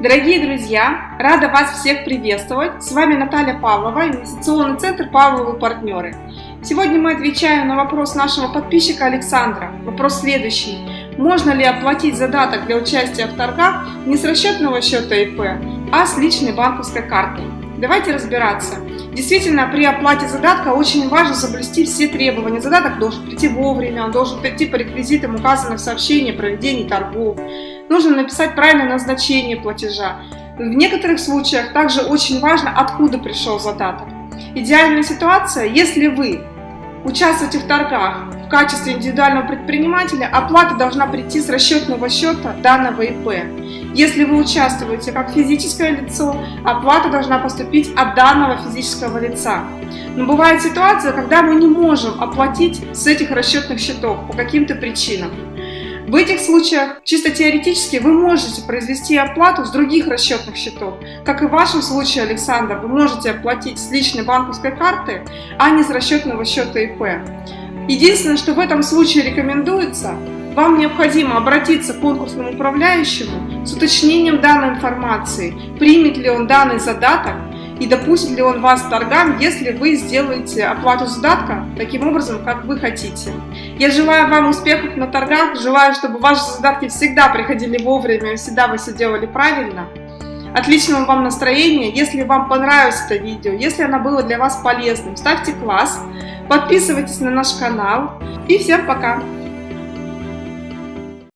Дорогие друзья, рада вас всех приветствовать. С вами Наталья Павлова, инвестиционный центр «Павловы партнеры». Сегодня мы отвечаем на вопрос нашего подписчика Александра. Вопрос следующий. Можно ли оплатить задаток для участия в торгах не с расчетного счета ИП, а с личной банковской картой? Давайте разбираться. Действительно, при оплате задатка очень важно соблюсти все требования. Задаток должен прийти вовремя, он должен прийти по реквизитам, указанным в сообщении о проведении торгов. Нужно написать правильное назначение платежа. В некоторых случаях также очень важно, откуда пришел задаток. Идеальная ситуация, если вы участвуете в торгах в качестве индивидуального предпринимателя, оплата должна прийти с расчетного счета данного ИП. Если вы участвуете как физическое лицо, оплата должна поступить от данного физического лица. Но бывает ситуация, когда мы не можем оплатить с этих расчетных счетов по каким-то причинам. В этих случаях чисто теоретически вы можете произвести оплату с других расчетных счетов. Как и в вашем случае, Александр, вы можете оплатить с личной банковской карты, а не с расчетного счета ИП. Единственное, что в этом случае рекомендуется, вам необходимо обратиться к конкурсному управляющему с уточнением данной информации, примет ли он данный задаток и допустит ли он вас к торгам, если вы сделаете оплату задатка таким образом, как вы хотите. Я желаю вам успехов на торгах, желаю, чтобы ваши задатки всегда приходили вовремя, всегда вы все делали правильно. Отличного вам настроения, если вам понравилось это видео, если оно было для вас полезным, ставьте класс, подписывайтесь на наш канал и всем пока!